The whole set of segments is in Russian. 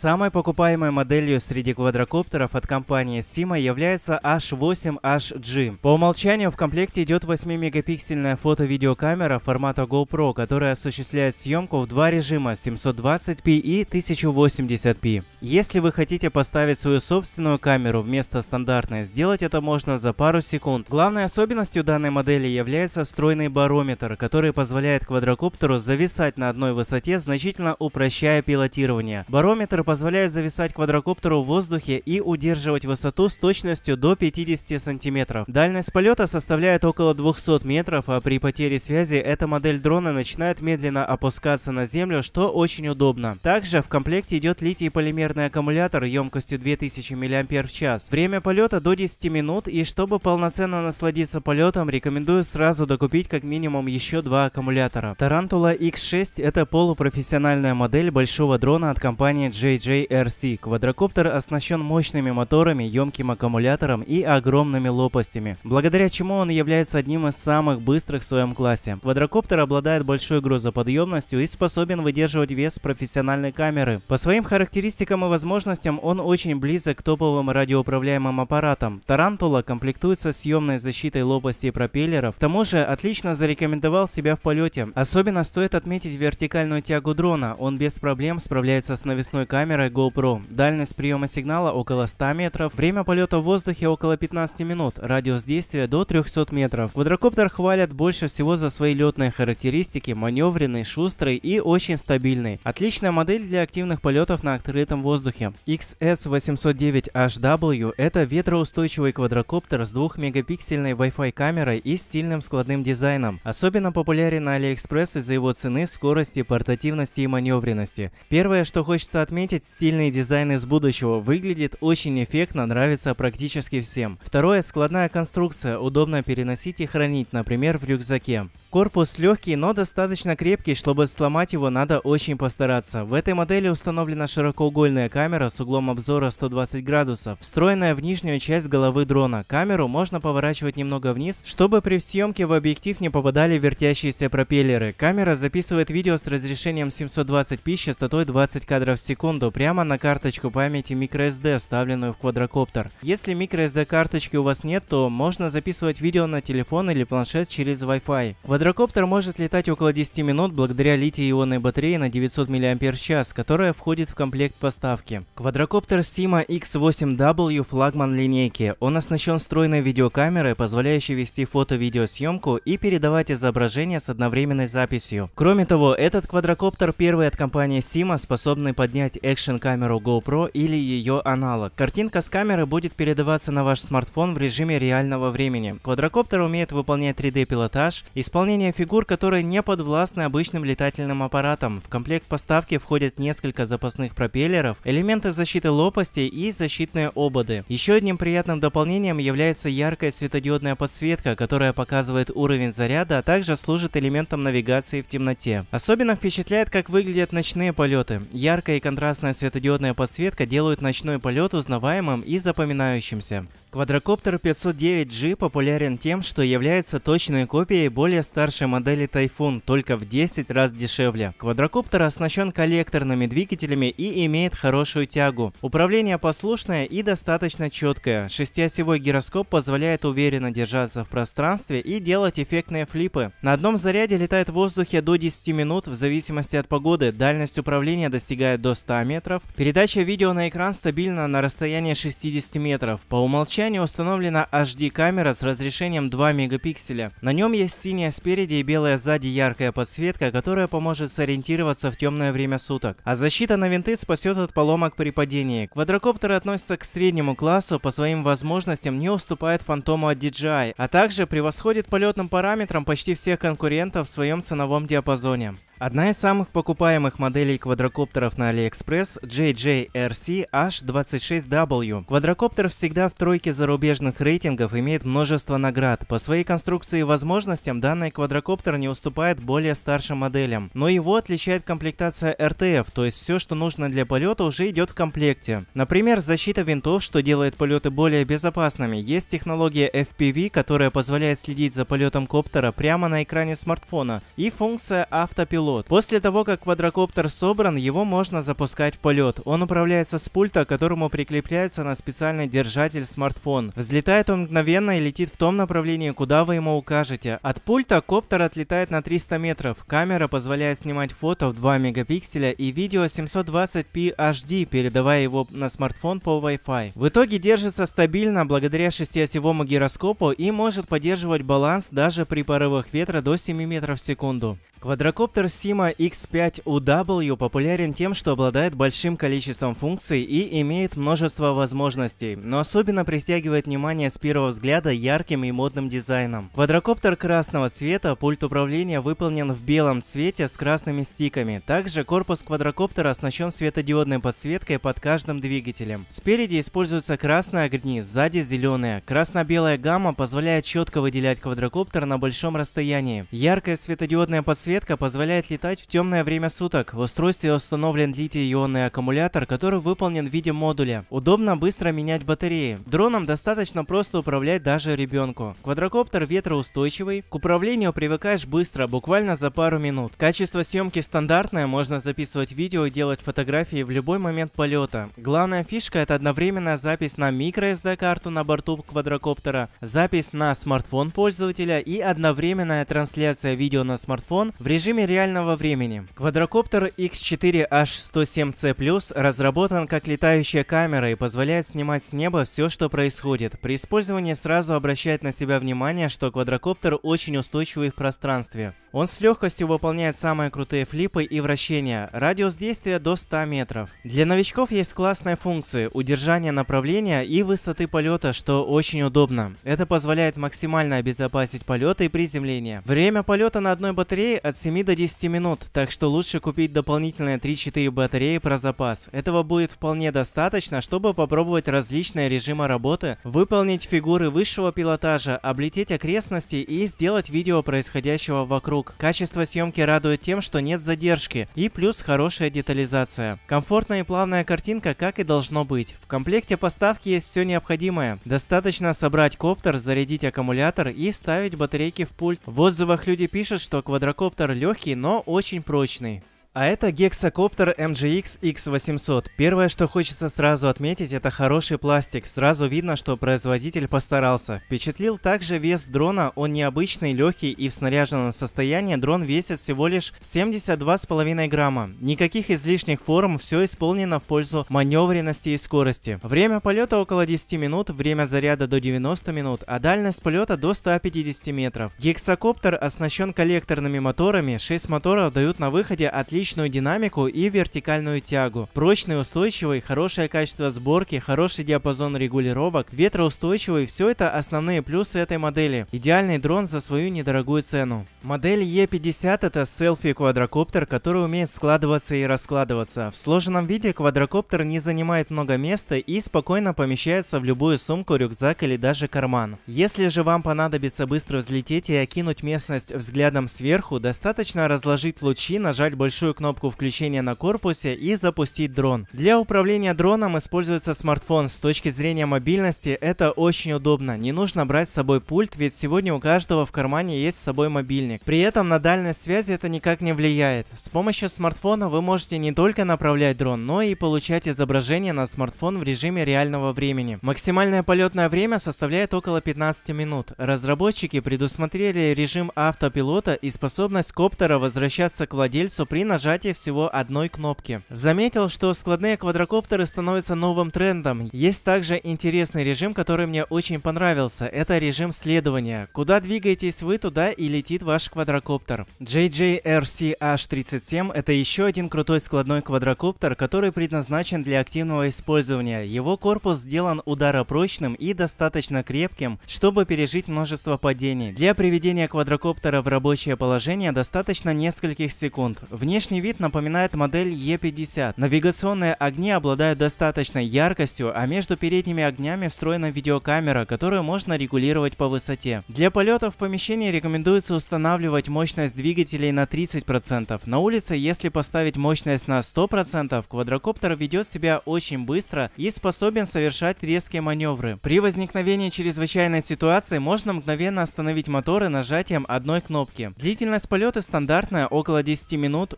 Самой покупаемой моделью среди квадрокоптеров от компании Sima является H8HG. По умолчанию в комплекте идет 8-мегапиксельная фото-видеокамера формата GoPro, которая осуществляет съемку в два режима 720p и 1080p. Если вы хотите поставить свою собственную камеру вместо стандартной, сделать это можно за пару секунд. Главной особенностью данной модели является встроенный барометр, который позволяет квадрокоптеру зависать на одной высоте, значительно упрощая пилотирование. Барометр позволяет зависать квадрокоптеру в воздухе и удерживать высоту с точностью до 50 сантиметров. Дальность полета составляет около 200 метров, а при потере связи эта модель дрона начинает медленно опускаться на землю, что очень удобно. Также в комплекте идет литий-полимерный аккумулятор емкостью 2000 мАч. Время полета до 10 минут, и чтобы полноценно насладиться полетом, рекомендую сразу докупить как минимум еще два аккумулятора. Tarantula X6 это полупрофессиональная модель большого дрона от компании J JJRC. Квадрокоптер оснащен мощными моторами, емким аккумулятором и огромными лопастями, благодаря чему он является одним из самых быстрых в своем классе. Квадрокоптер обладает большой грузоподъемностью и способен выдерживать вес профессиональной камеры. По своим характеристикам и возможностям он очень близок к топовым радиоуправляемым аппаратам. Тарантула комплектуется съемной защитой лопастей пропеллеров, к тому же отлично зарекомендовал себя в полете. Особенно стоит отметить вертикальную тягу дрона, он без проблем справляется с навесной камерой камерой GoPro. Дальность приема сигнала около 100 метров, время полета в воздухе около 15 минут, радиус действия до 300 метров. Квадрокоптер хвалят больше всего за свои летные характеристики, маневренный, шустрый и очень стабильный. Отличная модель для активных полетов на открытом воздухе. XS809HW это ветроустойчивый квадрокоптер с 2-мегапиксельной Wi-Fi камерой и стильным складным дизайном. Особенно популярен на AliExpress из-за его цены, скорости, портативности и маневренности. Первое, что хочется отметить, отметить стильный дизайн из будущего. Выглядит очень эффектно, нравится практически всем. Второе, складная конструкция, удобно переносить и хранить, например, в рюкзаке. Корпус легкий, но достаточно крепкий, чтобы сломать его надо очень постараться. В этой модели установлена широкоугольная камера с углом обзора 120 градусов, встроенная в нижнюю часть головы дрона. Камеру можно поворачивать немного вниз, чтобы при съемке в объектив не попадали вертящиеся пропеллеры. Камера записывает видео с разрешением 720p с частотой 20 кадров в секунду прямо на карточку памяти microSD, вставленную в квадрокоптер. Если microSD карточки у вас нет, то можно записывать видео на телефон или планшет через Wi-Fi. Квадрокоптер может летать около 10 минут благодаря литий-ионной батарее на 900 мАч, которая входит в комплект поставки. Квадрокоптер Sima X8W флагман линейки. Он оснащен встроенной видеокамерой, позволяющей вести фото-видеосъемку и передавать изображение с одновременной записью. Кроме того, этот квадрокоптер первый от компании Sima, способный поднять экшн-камеру GoPro или ее аналог. Картинка с камеры будет передаваться на ваш смартфон в режиме реального времени. Квадрокоптер умеет выполнять 3D-пилотаж, исполнять Выполнение фигур, которые не подвластны обычным летательным аппаратам. В комплект поставки входят несколько запасных пропеллеров, элементы защиты лопастей и защитные ободы. Еще одним приятным дополнением является яркая светодиодная подсветка, которая показывает уровень заряда, а также служит элементом навигации в темноте. Особенно впечатляет, как выглядят ночные полеты. Яркая и контрастная светодиодная подсветка делают ночной полет узнаваемым и запоминающимся. Квадрокоптер 509G популярен тем, что является точной копией более старшей модели Typhoon, только в 10 раз дешевле. Квадрокоптер оснащен коллекторными двигателями и имеет хорошую тягу. Управление послушное и достаточно четкое. Шестиосевой гироскоп позволяет уверенно держаться в пространстве и делать эффектные флипы. На одном заряде летает в воздухе до 10 минут в зависимости от погоды. Дальность управления достигает до 100 метров. Передача видео на экран стабильна на расстоянии 60 метров. По умолчанию установлена HD-камера с разрешением 2 мегапикселя. На нем есть синяя спереди и белая сзади яркая подсветка, которая поможет сориентироваться в темное время суток. А защита на винты спасет от поломок при падении. Квадрокоптеры относятся к среднему классу, по своим возможностям не уступает фантому от DJI, а также превосходит полетным параметрам почти всех конкурентов в своем ценовом диапазоне. Одна из самых покупаемых моделей квадрокоптеров на AliExpress JJRC H26W. Квадрокоптер всегда в тройке зарубежных рейтингов имеет множество наград. По своей конструкции и возможностям данный квадрокоптер не уступает более старшим моделям. Но его отличает комплектация RTF, то есть все, что нужно для полета уже идет в комплекте. Например, защита винтов, что делает полеты более безопасными. Есть технология FPV, которая позволяет следить за полетом коптера прямо на экране смартфона. И функция автопилота автопилот. После того, как квадрокоптер собран, его можно запускать в полет. Он управляется с пульта, к которому прикрепляется на специальный держатель смартфон. Взлетает он мгновенно и летит в том направлении, куда вы ему укажете. От пульта коптер отлетает на 300 метров. Камера позволяет снимать фото в 2 мегапикселя и видео 720p HD, передавая его на смартфон по Wi-Fi. В итоге держится стабильно благодаря шестиосевому гироскопу и может поддерживать баланс даже при порывах ветра до 7 метров в секунду. Квадрокоптер Sima X5UW популярен тем, что обладает большим количеством функций и имеет множество возможностей, но особенно притягивает внимание с первого взгляда ярким и модным дизайном. Квадрокоптер красного цвета, пульт управления выполнен в белом цвете с красными стиками. Также корпус квадрокоптера оснащен светодиодной подсветкой под каждым двигателем. Спереди используются красные огни, сзади зеленые. Красно-белая гамма позволяет четко выделять квадрокоптер на большом расстоянии. Яркая светодиодная подсветка подсветка позволяет летать в темное время суток. В устройстве установлен литий-ионный аккумулятор, который выполнен в виде модуля. Удобно быстро менять батареи. Дроном достаточно просто управлять даже ребенку. Квадрокоптер ветроустойчивый. К управлению привыкаешь быстро, буквально за пару минут. Качество съемки стандартное, можно записывать видео и делать фотографии в любой момент полета. Главная фишка это одновременная запись на microSD-карту на борту квадрокоптера, запись на смартфон пользователя и одновременная трансляция видео на смартфон в режиме реального времени. Квадрокоптер X4H107C+, разработан как летающая камера и позволяет снимать с неба все, что происходит. При использовании сразу обращает на себя внимание, что квадрокоптер очень устойчивый в пространстве. Он с легкостью выполняет самые крутые флипы и вращения, радиус действия до 100 метров. Для новичков есть классные функции удержания направления и высоты полета, что очень удобно. Это позволяет максимально обезопасить полеты и приземление. Время полета на одной батарее от 7 до 10 минут, так что лучше купить дополнительные 3-4 батареи про запас. Этого будет вполне достаточно, чтобы попробовать различные режимы работы, выполнить фигуры высшего пилотажа, облететь окрестности и сделать видео происходящего вокруг. Качество съемки радует тем, что нет задержки и плюс хорошая детализация. Комфортная и плавная картинка, как и должно быть. В комплекте поставки есть все необходимое. Достаточно собрать коптер, зарядить аккумулятор и вставить батарейки в пульт. В отзывах люди пишут, что квадрокоптер легкий, но очень прочный. А это гексакоптер MGX X800. Первое, что хочется сразу отметить, это хороший пластик. Сразу видно, что производитель постарался. Впечатлил также вес дрона, он необычный, легкий и в снаряженном состоянии дрон весит всего лишь 72,5 грамма. Никаких излишних форм, все исполнено в пользу маневренности и скорости. Время полета около 10 минут, время заряда до 90 минут, а дальность полета до 150 метров. Гексакоптер оснащен коллекторными моторами, 6 моторов дают на выходе отличный отличную динамику и вертикальную тягу. Прочный, устойчивый, хорошее качество сборки, хороший диапазон регулировок, ветроустойчивый – все это основные плюсы этой модели. Идеальный дрон за свою недорогую цену. Модель E50 – это селфи-квадрокоптер, который умеет складываться и раскладываться. В сложенном виде квадрокоптер не занимает много места и спокойно помещается в любую сумку, рюкзак или даже карман. Если же вам понадобится быстро взлететь и окинуть местность взглядом сверху, достаточно разложить лучи, нажать большую кнопку включения на корпусе и запустить дрон. Для управления дроном используется смартфон. С точки зрения мобильности это очень удобно. Не нужно брать с собой пульт, ведь сегодня у каждого в кармане есть с собой мобильник. При этом на дальность связи это никак не влияет. С помощью смартфона вы можете не только направлять дрон, но и получать изображение на смартфон в режиме реального времени. Максимальное полетное время составляет около 15 минут. Разработчики предусмотрели режим автопилота и способность коптера возвращаться к владельцу при нажатии нажатия всего одной кнопки. Заметил, что складные квадрокоптеры становятся новым трендом. Есть также интересный режим, который мне очень понравился. Это режим следования. Куда двигаетесь вы, туда и летит ваш квадрокоптер. JJRC-H37 это еще один крутой складной квадрокоптер, который предназначен для активного использования. Его корпус сделан ударопрочным и достаточно крепким, чтобы пережить множество падений. Для приведения квадрокоптера в рабочее положение достаточно нескольких секунд. Внешне Внешний вид напоминает модель E50. Навигационные огни обладают достаточной яркостью, а между передними огнями встроена видеокамера, которую можно регулировать по высоте. Для полета в помещении рекомендуется устанавливать мощность двигателей на 30%. На улице, если поставить мощность на 100%, квадрокоптер ведет себя очень быстро и способен совершать резкие маневры. При возникновении чрезвычайной ситуации можно мгновенно остановить моторы нажатием одной кнопки. Длительность полета стандартная, около 10 минут.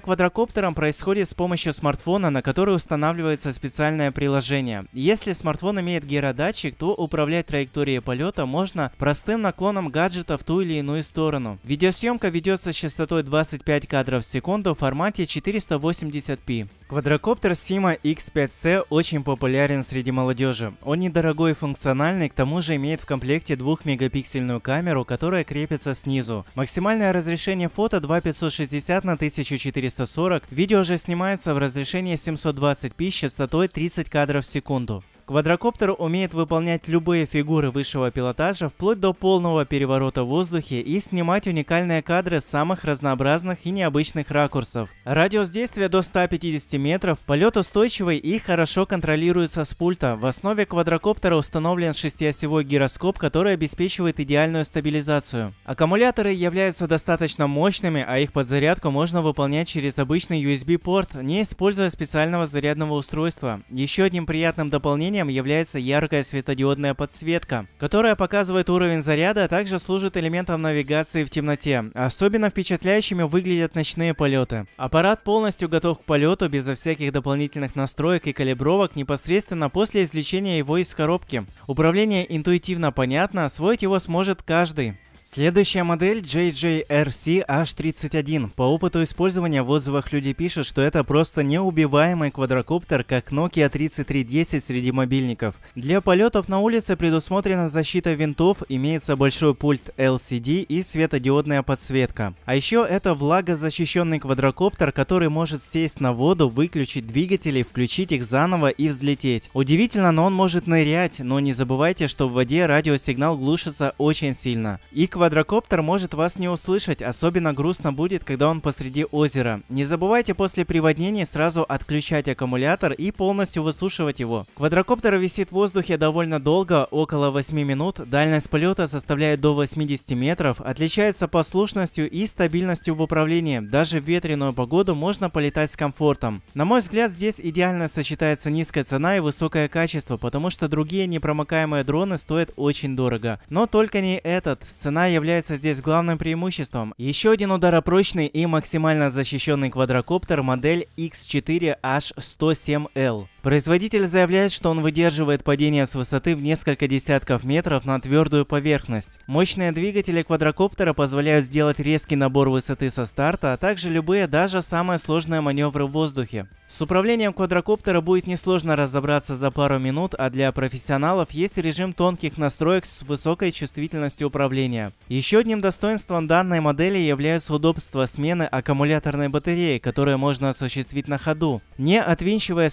Квадрокоптером происходит с помощью смартфона, на который устанавливается специальное приложение. Если смартфон имеет гиродатчик, то управлять траекторией полета можно простым наклоном гаджета в ту или иную сторону. Видеосъемка ведется с частотой 25 кадров в секунду в формате 480p. Квадрокоптер Sima X5C очень популярен среди молодежи. Он недорогой и функциональный, к тому же имеет в комплекте 2-мегапиксельную камеру, которая крепится снизу. Максимальное разрешение фото 2560 на 1440, видео же снимается в разрешении 720p с частотой 30 кадров в секунду. Квадрокоптер умеет выполнять любые фигуры высшего пилотажа вплоть до полного переворота в воздухе и снимать уникальные кадры с самых разнообразных и необычных ракурсов. Радиус действия до 150 метров, полет устойчивый и хорошо контролируется с пульта. В основе квадрокоптера установлен шестиосевой гироскоп, который обеспечивает идеальную стабилизацию. Аккумуляторы являются достаточно мощными, а их подзарядку можно выполнять через обычный USB-порт, не используя специального зарядного устройства. Еще одним приятным дополнением дополнением является яркая светодиодная подсветка, которая показывает уровень заряда, а также служит элементом навигации в темноте. Особенно впечатляющими выглядят ночные полеты. Аппарат полностью готов к полету безо всяких дополнительных настроек и калибровок непосредственно после извлечения его из коробки. Управление интуитивно понятно, освоить его сможет каждый. Следующая модель JJRC H31. По опыту использования в отзывах люди пишут, что это просто неубиваемый квадрокоптер, как Nokia 3310 среди мобильников. Для полетов на улице предусмотрена защита винтов, имеется большой пульт LCD и светодиодная подсветка. А еще это влагозащищенный квадрокоптер, который может сесть на воду, выключить двигатели, включить их заново и взлететь. Удивительно, но он может нырять, но не забывайте, что в воде радиосигнал глушится очень сильно. И квадрокоптер может вас не услышать, особенно грустно будет, когда он посреди озера. Не забывайте после приводнения сразу отключать аккумулятор и полностью высушивать его. Квадрокоптер висит в воздухе довольно долго, около 8 минут, дальность полета составляет до 80 метров, отличается послушностью и стабильностью в управлении. Даже в ветреную погоду можно полетать с комфортом. На мой взгляд, здесь идеально сочетается низкая цена и высокое качество, потому что другие непромокаемые дроны стоят очень дорого. Но только не этот. Цена является здесь главным преимуществом. Еще один ударопрочный и максимально защищенный квадрокоптер модель X4H107L. Производитель заявляет, что он выдерживает падение с высоты в несколько десятков метров на твердую поверхность. Мощные двигатели квадрокоптера позволяют сделать резкий набор высоты со старта, а также любые, даже самые сложные маневры в воздухе. С управлением квадрокоптера будет несложно разобраться за пару минут, а для профессионалов есть режим тонких настроек с высокой чувствительностью управления. Еще одним достоинством данной модели является удобство смены аккумуляторной батареи, которую можно осуществить на ходу, не отвинчивая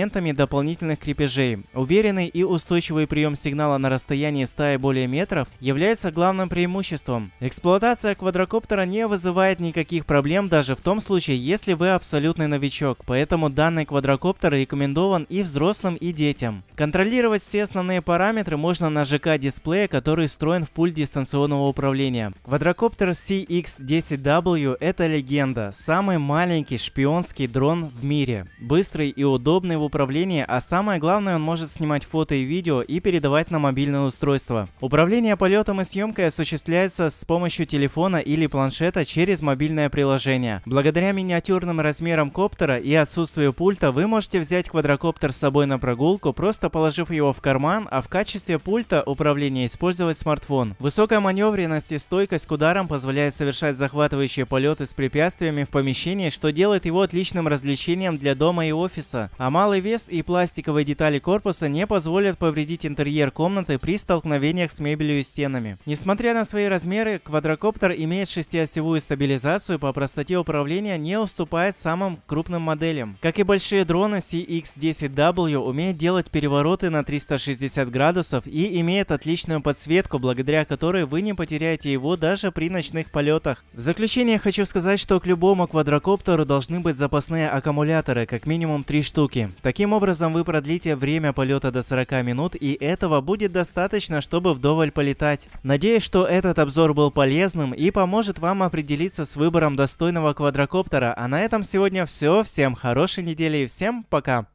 специнструментами дополнительных крепежей. Уверенный и устойчивый прием сигнала на расстоянии 100 и более метров является главным преимуществом. Эксплуатация квадрокоптера не вызывает никаких проблем даже в том случае, если вы абсолютный новичок, поэтому данный квадрокоптер рекомендован и взрослым, и детям. Контролировать все основные параметры можно на ЖК-дисплее, который встроен в пульт дистанционного управления. Квадрокоптер CX-10W – это легенда. Самый маленький шпионский дрон в мире. Быстрый и удобный в управлении, а самое главное, он может снимать фото и видео и передавать на мобильное устройство. Управление полетом и съемкой осуществляется с помощью телефона или планшета через мобильное приложение. Благодаря миниатюрным размерам коптера и отсутствию пульта вы можете взять квадрокоптер с собой на прогулку, просто положив его в карман, а в качестве пульта управления использовать смартфон. Высокая маневренность и стойкость к ударам позволяет совершать захватывающие полеты с препятствиями в помещении, что делает его отличным развлечением для дома и офиса. А малый вес и пластиковые детали корпуса не позволят повредить интерьер комнаты при столкновениях с мебелью и стенами. Несмотря на свои размеры, квадрокоптер имеет шестиосевую стабилизацию по простоте управления не уступает самым крупным моделям. Как и большие дроны, CX-10W умеет делать перевороты на 360 градусов и имеет отличную подсветку, благодаря которой вы не потеряете его даже при ночных полетах. В заключение хочу сказать, что к любому квадрокоптеру должны быть запасные аккумуляторы, как минимум 3 штуки. Таким образом вы продлите время полета до 40 минут и этого будет достаточно, чтобы вдоволь полетать. Надеюсь, что этот обзор был полезным и поможет вам определиться с выбором достойного квадрокоптера. А на этом сегодня все. Всем хорошей недели и всем пока!